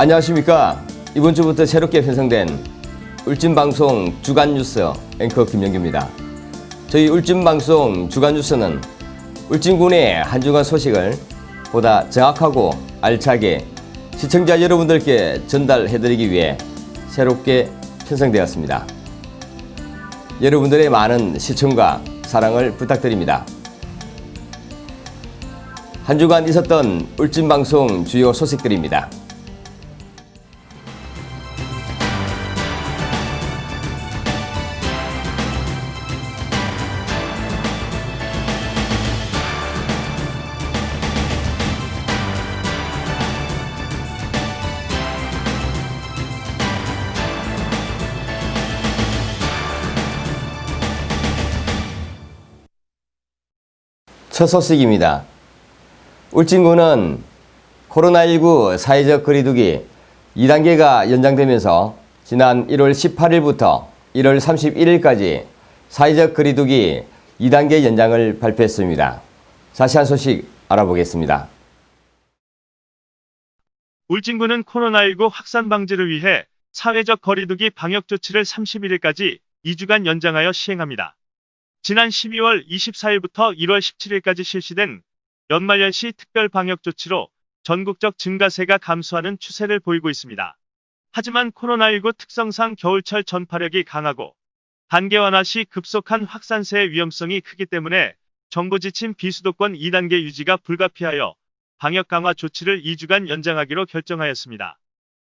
안녕하십니까. 이번 주부터 새롭게 편성된 울진방송 주간뉴스 앵커 김영규입니다. 저희 울진방송 주간뉴스는 울진군의 한 주간 소식을 보다 정확하고 알차게 시청자 여러분들께 전달해드리기 위해 새롭게 편성되었습니다. 여러분들의 많은 시청과 사랑을 부탁드립니다. 한 주간 있었던 울진방송 주요 소식들입니다. 첫 소식입니다. 울진군은 코로나19 사회적 거리두기 2단계가 연장되면서 지난 1월 18일부터 1월 31일까지 사회적 거리두기 2단계 연장을 발표했습니다. 자세한 소식 알아보겠습니다. 울진군은 코로나19 확산 방지를 위해 사회적 거리두기 방역 조치를 31일까지 2주간 연장하여 시행합니다. 지난 12월 24일부터 1월 17일까지 실시된 연말연시 특별 방역 조치로 전국적 증가세가 감소하는 추세를 보이고 있습니다. 하지만 코로나19 특성상 겨울철 전파력이 강하고 단계 완화 시 급속한 확산세의 위험성이 크기 때문에 정부 지침 비수도권 2단계 유지가 불가피하여 방역 강화 조치를 2주간 연장하기로 결정하였습니다.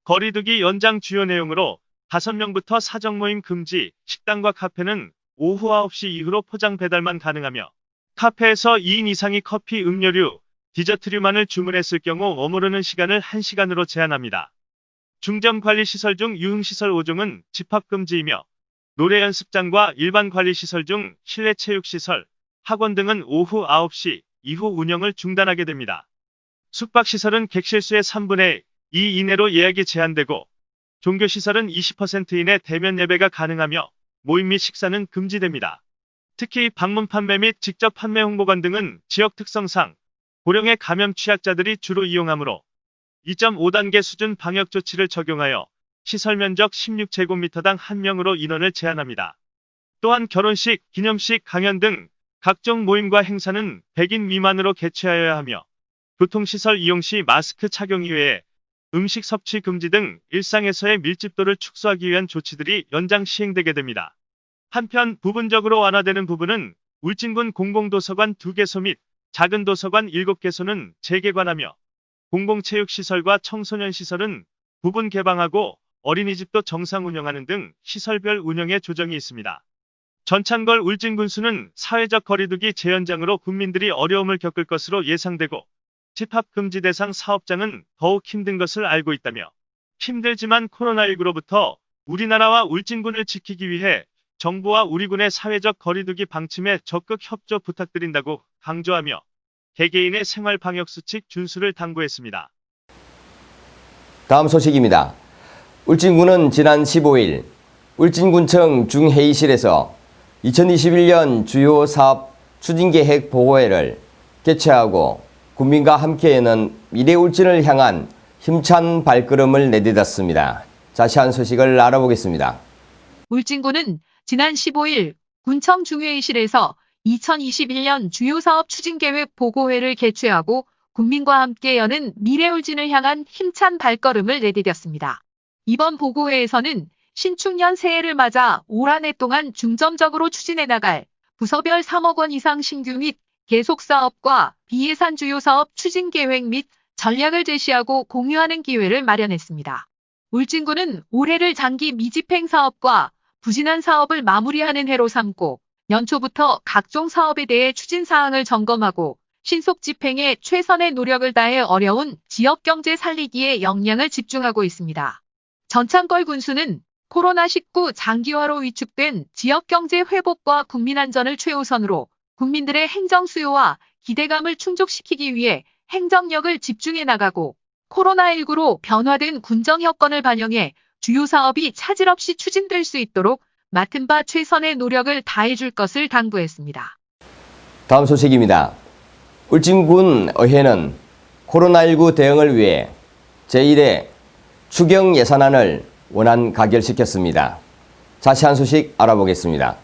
거리두기 연장 주요 내용으로 5명부터 사적 모임 금지, 식당과 카페는 오후 9시 이후로 포장 배달만 가능하며 카페에서 2인 이상이 커피, 음료류, 디저트류만을 주문했을 경우 머무르는 시간을 1시간으로 제한합니다. 중점 관리 시설 중 유흥시설 5종은 집합 금지이며 노래 연습장과 일반 관리 시설 중 실내 체육 시설, 학원 등은 오후 9시 이후 운영을 중단하게 됩니다. 숙박시설은 객실수의 3분의 2 이내로 예약이 제한되고 종교시설은 20% 이내 대면 예배가 가능하며 모임 및 식사는 금지됩니다. 특히 방문 판매 및 직접 판매 홍보관 등은 지역 특성상 고령의 감염 취약자들이 주로 이용하므로 2.5단계 수준 방역 조치를 적용하여 시설 면적 16제곱미터당 1명으로 인원을 제한합니다. 또한 결혼식, 기념식, 강연 등 각종 모임과 행사는 100인 미만으로 개최하여야 하며 교통시설 이용 시 마스크 착용 이외에 음식 섭취 금지 등 일상에서의 밀집도를 축소하기 위한 조치들이 연장 시행되게 됩니다. 한편 부분적으로 완화되는 부분은 울진군 공공도서관 2개소 및 작은 도서관 7개소는 재개관하며 공공체육시설과 청소년시설은 부분 개방하고 어린이집도 정상 운영하는 등 시설별 운영에 조정이 있습니다. 전창걸 울진군수는 사회적 거리두기 재연장으로 국민들이 어려움을 겪을 것으로 예상되고 집합 금지 대상 사업장은 더욱 힘든 것을 알고 있다며 힘들지만 코로나19로부터 우리나라와 울진군을 지키기 위해 정부와 우리 군의 사회적 거리두기 방침에 적극 협조 부탁드린다고 강조하며 개개인의 생활 방역 수칙 준수를 당부했습니다. 다음 소식입니다. 울진군은 지난 15일 울진군청 중회의실에서 2021년 주요 사업 추진계획 보고회를 개최하고 국민과 함께에는 미래 울진을 향한 힘찬 발걸음을 내딛었습니다. 자세한 소식을 알아보겠습니다. 울진군은 지난 15일 군청 중회의실에서 2021년 주요 사업 추진계획 보고회를 개최하고 국민과 함께 여는 미래 울진을 향한 힘찬 발걸음을 내디뎠습니다. 이번 보고회에서는 신축년 새해를 맞아 올 한 해 동안 중점적으로 추진해 나갈 부서별 3억 원 이상 신규 및 계속 사업과 비예산 주요 사업 추진 계획 및 전략을 제시하고 공유하는 기회를 마련했습니다. 울진군은 올해를 장기 미집행 사업과 부진한 사업을 마무리하는 해로 삼고 연초부터 각종 사업에 대해 추진 사항을 점검하고 신속 집행에 최선의 노력을 다해 어려운 지역 경제 살리기에 역량을 집중하고 있습니다. 전창걸 군수는 코로나19 장기화로 위축된 지역 경제 회복과 국민 안전을 최우선으로 국민들의 행정 수요와 기대감을 충족시키기 위해 행정력을 집중해 나가고 코로나19로 변화된 군정 여건을 반영해 주요 사업이 차질 없이 추진될 수 있도록 맡은 바 최선의 노력을 다해줄 것을 당부했습니다. 다음 소식입니다. 울진군 의회는 코로나19 대응을 위해 제1회 추경 예산안을 원안 가결시켰습니다. 자세한 소식 알아보겠습니다.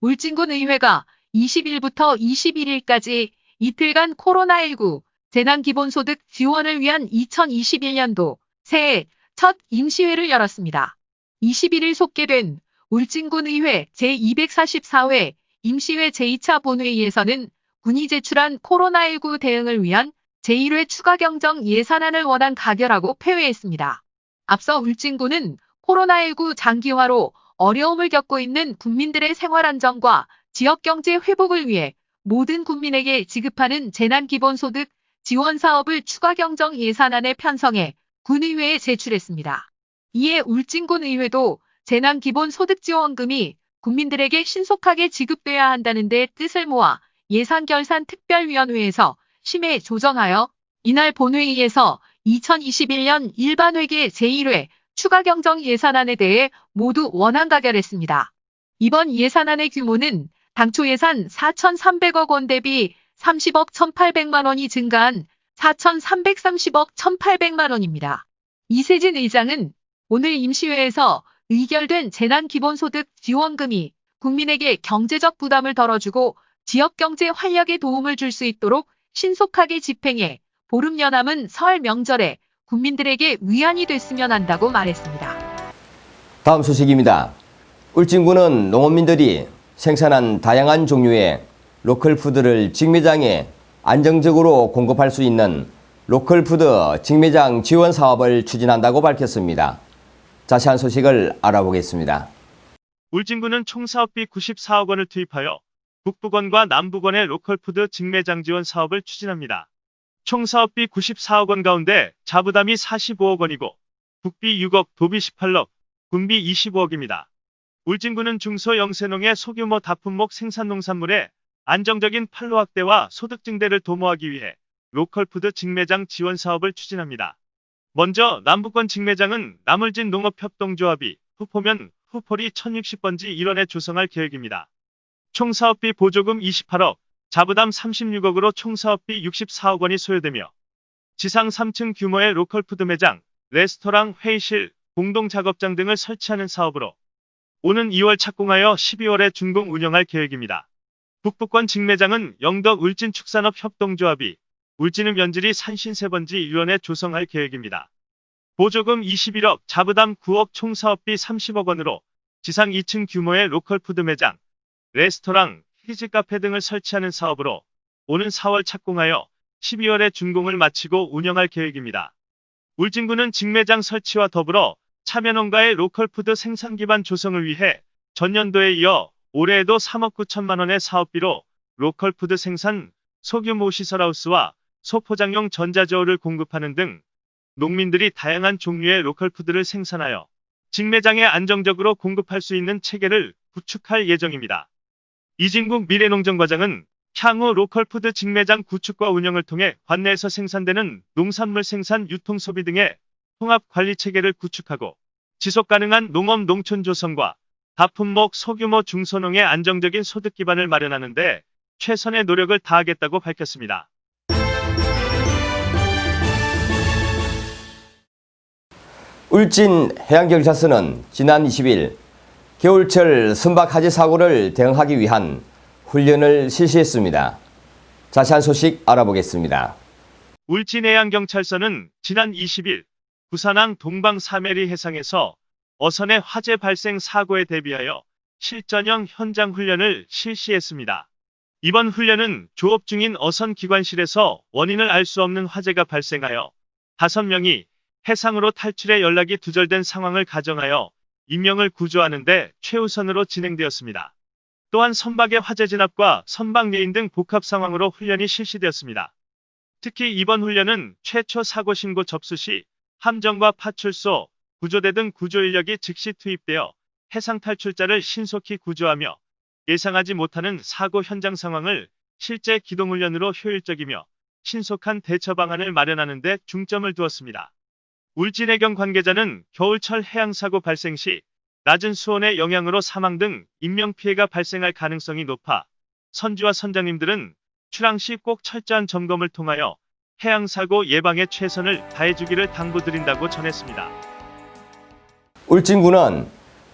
울진군 의회가 20일부터 21일까지 이틀간 코로나19 재난기본소득 지원을 위한 2021년도 새해 첫 임시회를 열었습니다. 21일 속개된 울진군 의회 제244회 임시회 제2차 본회의에서는 군이 제출한 코로나19 대응을 위한 제1회 추가 경정 예산안을 원안 가결하고 폐회했습니다. 앞서 울진군은 코로나19 장기화로 어려움을 겪고 있는 국민들의 생활 안정과 지역 경제 회복을 위해 모든 국민에게 지급하는 재난기본소득 지원 사업을 추가 경정 예산안에 편성해 군의회에 제출했습니다. 이에 울진군 의회도 재난기본소득지원금이 국민들에게 신속하게 지급돼야 한다는 데 뜻을 모아 예산결산특별위원회에서 심해 조정하여 이날 본회의에서 2021년 일반회계 제1회 추가 경정 예산안에 대해 모두 원안 가결했습니다. 이번 예산안의 규모는 당초 예산 4,300억 원 대비 30억 1,800만 원이 증가한 4,330억 1,800만 원입니다. 이세진 의장은 오늘 임시회에서 의결된 재난기본소득 지원금이 국민에게 경제적 부담을 덜어주고 지역 경제 활력에 도움을 줄 수 있도록 신속하게 집행해 보름여 남은 설 명절에 국민들에게 위안이 됐으면 한다고 말했습니다. 다음 소식입니다. 울진군은 농업민들이 생산한 다양한 종류의 로컬 푸드를 직매장에 안정적으로 공급할 수 있는 로컬 푸드 직매장 지원 사업을 추진한다고 밝혔습니다. 자세한 소식을 알아보겠습니다. 울진군은 총 사업비 94억 원을 투입하여 북부권과 남부권의 로컬푸드 직매장 지원 사업을 추진합니다. 총 사업비 94억 원 가운데 자부담이 45억 원이고 국비 6억, 도비 18억, 군비 25억입니다. 울진군은 중소 영세농의 소규모 다품목 생산 농산물의 안정적인 판로 확대와 소득 증대를 도모하기 위해 로컬푸드 직매장 지원 사업을 추진합니다. 먼저 남부권 직매장은 남울진 농업협동조합이 후포면 후포리 1060번지 일원에 조성할 계획입니다. 총 사업비 보조금 28억, 자부담 36억으로 총 사업비 64억 원이 소요되며 지상 3층 규모의 로컬푸드 매장, 레스토랑, 회의실, 공동 작업장 등을 설치하는 사업으로 오는 2월 착공하여 12월에 준공 운영할 계획입니다. 북부권 직매장은 영덕 울진 축산업 협동조합이 울진읍 연지리 산신 세 번지 일원에 조성할 계획입니다. 보조금 21억, 자부담 9억 총 사업비 30억 원으로 지상 2층 규모의 로컬푸드 매장, 레스토랑, 키즈 카페 등을 설치하는 사업으로 오는 4월 착공하여 12월에 준공을 마치고 운영할 계획입니다. 울진군은 직매장 설치와 더불어 참여농가의 로컬푸드 생산 기반 조성을 위해 전년도에 이어 올해에도 3억 9천만 원의 사업비로 로컬푸드 생산 소규모 시설하우스와 소포장용 전자저울을 공급하는 등 농민들이 다양한 종류의 로컬푸드를 생산하여 직매장에 안정적으로 공급할 수 있는 체계를 구축할 예정입니다. 이진국 미래농정과장은 향후 로컬푸드 직매장 구축과 운영을 통해 관내에서 생산되는 농산물 생산 유통 소비 등의 통합 관리 체계를 구축하고 지속 가능한 농업 농촌 조성과 다품목 소규모 중소농의 안정적인 소득 기반을 마련하는 데 최선의 노력을 다하겠다고 밝혔습니다. 울진 해양경찰서는 지난 20일 겨울철 선박 하지 사고를 대응하기 위한 훈련을 실시했습니다. 자세한 소식 알아보겠습니다. 울진해양경찰서는 지난 20일 부산항 동방 사메리 해상에서 어선의 화재 발생 사고에 대비하여 실전형 현장 훈련을 실시했습니다. 이번 훈련은 조업 중인 어선 기관실에서 원인을 알 수 없는 화재가 발생하여 5명이 해상으로 탈출해 연락이 두절된 상황을 가정하여 인명을 구조하는 데 최우선으로 진행되었습니다. 또한 선박의 화재 진압과 선박 예인 등 복합 상황으로 훈련이 실시되었습니다. 특히 이번 훈련은 최초 사고 신고 접수 시 함정과 파출소, 구조대 등 구조 인력이 즉시 투입되어 해상 탈출자를 신속히 구조하며 예상하지 못하는 사고 현장 상황을 실제 기동 훈련으로 효율적이며 신속한 대처 방안을 마련하는 데 중점을 두었습니다. 울진해경 관계자는 겨울철 해양사고 발생 시 낮은 수온의 영향으로 사망 등 인명피해가 발생할 가능성이 높아 선주와 선장님들은 출항 시 꼭 철저한 점검을 통하여 해양사고 예방에 최선을 다해주기를 당부드린다고 전했습니다. 울진군은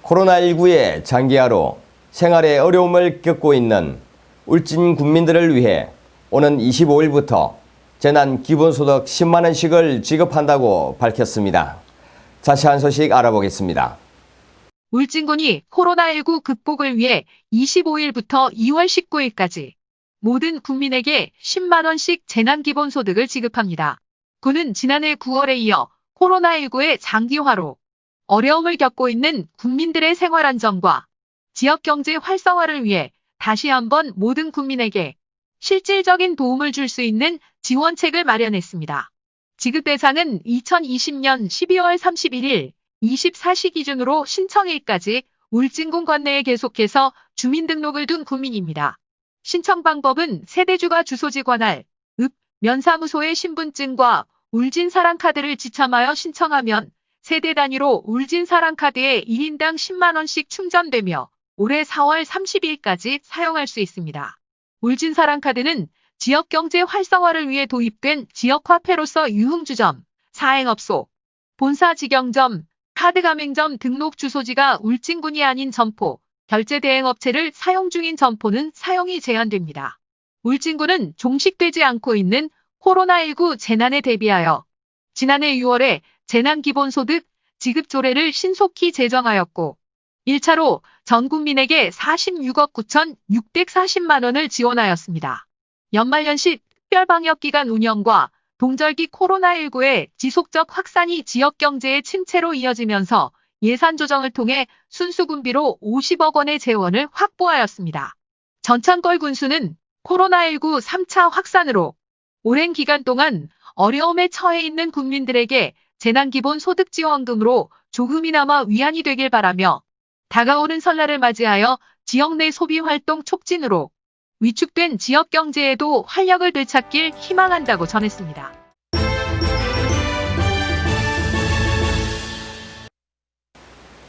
코로나19의 장기화로 생활에 어려움을 겪고 있는 울진 국민들을 위해 오는 25일부터 재난 기본소득 10만원씩을 지급한다고 밝혔습니다. 자세한 소식 알아보겠습니다. 울진군이 코로나19 극복을 위해 25일부터 2월 19일까지 모든 국민에게 10만원씩 재난기본소득을 지급합니다. 군은 지난해 9월에 이어 코로나19의 장기화로 어려움을 겪고 있는 국민들의 생활안정과 지역경제 활성화를 위해 다시 한번 모든 국민에게 실질적인 도움을 줄 수 있는 지원책을 마련했습니다. 지급 대상은 2020년 12월 31일 24시 기준으로 신청일까지 울진군 관내에 계속해서 주민등록을 둔 국민입니다. 신청 방법은 세대주가 주소지 관할, 읍, 면사무소의 신분증과 울진사랑카드를 지참하여 신청하면 세대 단위로 울진사랑카드에 1인당 10만원씩 충전되며 올해 4월 30일까지 사용할 수 있습니다. 울진사랑카드는 지역경제 활성화를 위해 도입된 지역화폐로서 유흥주점, 사행업소, 본사 직영점, 카드 가맹점 등록 주소지가 울진군이 아닌 점포, 결제 대행 업체를 사용 중인 점포는 사용이 제한됩니다. 울진군은 종식되지 않고 있는 코로나19 재난에 대비하여 지난해 6월에 재난기본소득 지급 조례를 신속히 제정하였고 1차로 전 국민에게 46억 9,640만 원을 지원하였습니다. 연말연시 특별방역기간 운영과 동절기 코로나19의 지속적 확산이 지역경제의 침체로 이어지면서 예산 조정을 통해 순수군비로 50억 원의 재원을 확보하였습니다. 전창걸 군수는 코로나19 3차 확산으로 오랜 기간 동안 어려움에 처해 있는 국민들에게 재난기본소득지원금으로 조금이나마 위안이 되길 바라며 다가오는 설날을 맞이하여 지역 내 소비활동 촉진으로 위축된 지역 경제에도 활력을 되찾길 희망한다고 전했습니다.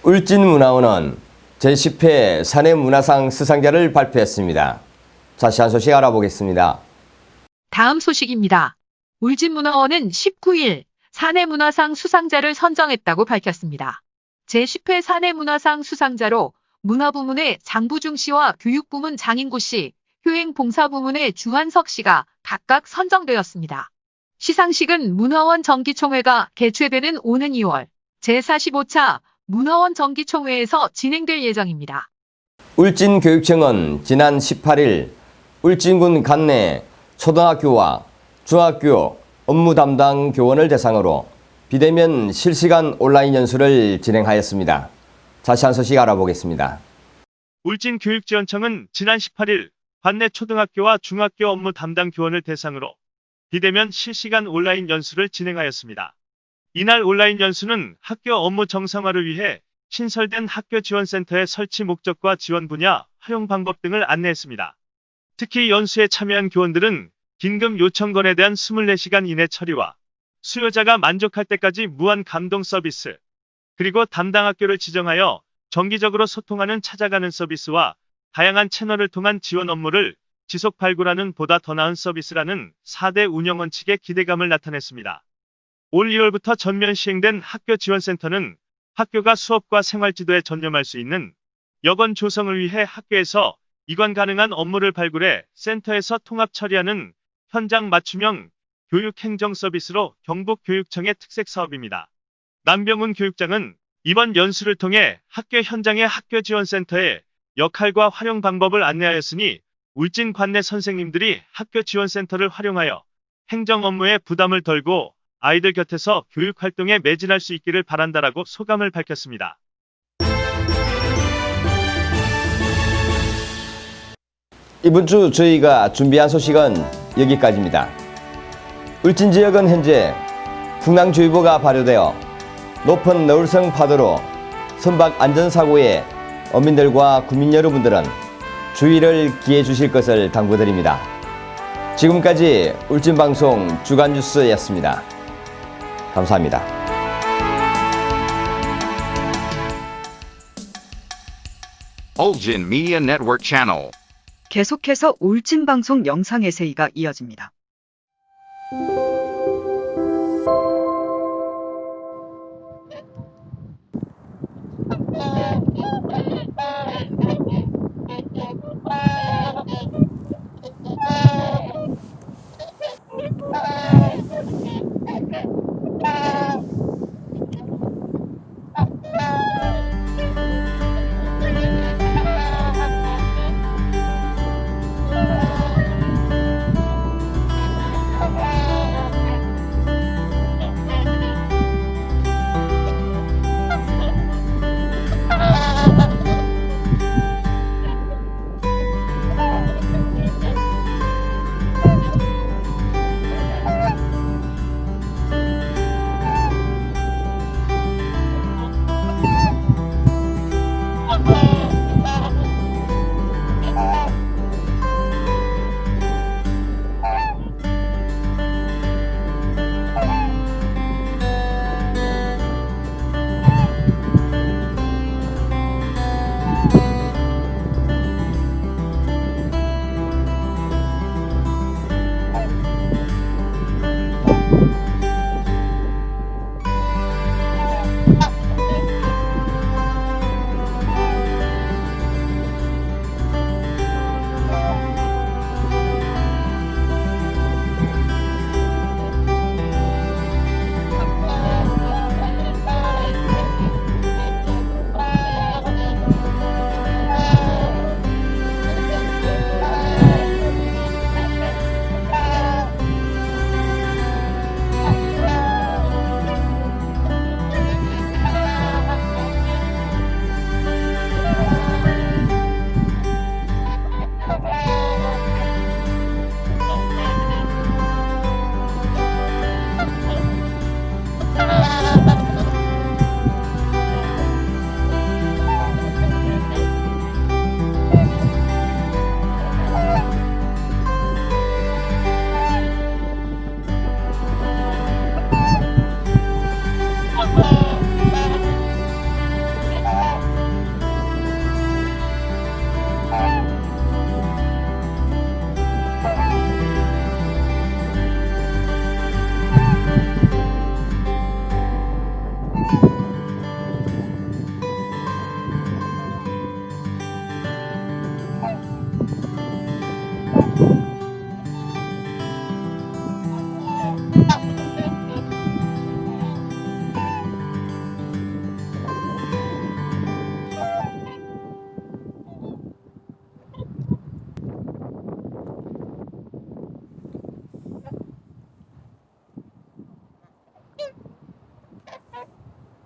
울진문화원은 제10회 사내 문화상 수상자를 발표했습니다. 자세한 소식 알아보겠습니다. 다음 소식입니다. 울진문화원은 19일 사내문화상 수상자를 선정했다고 밝혔습니다. 제10회 사내문화상 수상자로 문화부문의 장부중 씨와 교육부문 장인구 씨, 효행봉사부문의 주한석 씨가 각각 선정되었습니다. 시상식은 문화원 정기총회가 개최되는 오는 2월 제45차 문화원 정기총회에서 진행될 예정입니다. 울진교육청은 지난 18일 울진군 관내 초등학교와 중학교 업무 담당 교원을 대상으로 비대면 실시간 온라인 연수를 진행하였습니다. 자세한 소식 알아보겠습니다. 울진교육지원청은 지난 18일 관내 초등학교와 중학교 업무 담당 교원을 대상으로 비대면 실시간 온라인 연수를 진행하였습니다. 이날 온라인 연수는 학교 업무 정상화를 위해 신설된 학교 지원센터의 설치 목적과 지원 분야, 활용 방법 등을 안내했습니다. 특히 연수에 참여한 교원들은 긴급 요청 건에 대한 24시간 이내 처리와 수요자가 만족할 때까지 무한 감동 서비스, 그리고 담당 학교를 지정하여 정기적으로 소통하는 찾아가는 서비스와 다양한 채널을 통한 지원 업무를 지속 발굴하는 보다 더 나은 서비스라는 4대 운영 원칙의 기대감을 나타냈습니다. 올 2월부터 전면 시행된 학교 지원센터는 학교가 수업과 생활지도에 전념할 수 있는 여건 조성을 위해 학교에서 이관 가능한 업무를 발굴해 센터에서 통합 처리하는 현장 맞춤형 교육 행정 서비스로 경북 교육청의 특색 사업입니다. 남병훈 교육장은 이번 연수를 통해 학교 현장의 학교 지원센터의 역할과 활용 방법을 안내하였으니 울진 관내 선생님들이 학교 지원센터를 활용하여 행정 업무에 부담을 덜고 아이들 곁에서 교육 활동에 매진할 수 있기를 바란다라고 소감을 밝혔습니다. 이번 주 저희가 준비한 소식은 여기까지입니다. 울진 지역은 현재 풍랑주의보가 발효되어 높은 너울성 파도로 선박 안전사고에 어민들과 국민 여러분들은 주의를 기해 주실 것을 당부드립니다. 지금까지 울진방송 주간뉴스였습니다. 감사합니다. 올진 미디어 네트워크 채널 계속해서 울진 방송 영상의 세이가 이어집니다.